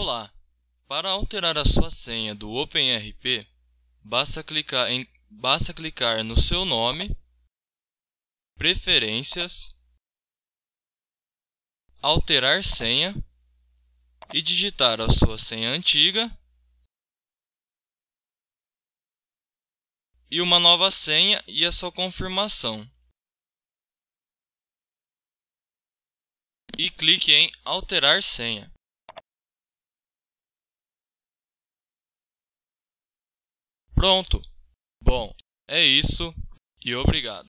Olá! Para alterar a sua senha do OpenRP, basta clicar, em, basta clicar no seu nome, Preferências, Alterar senha e digitar a sua senha antiga e uma nova senha e a sua confirmação. E clique em Alterar senha. Pronto! Bom, é isso e obrigado.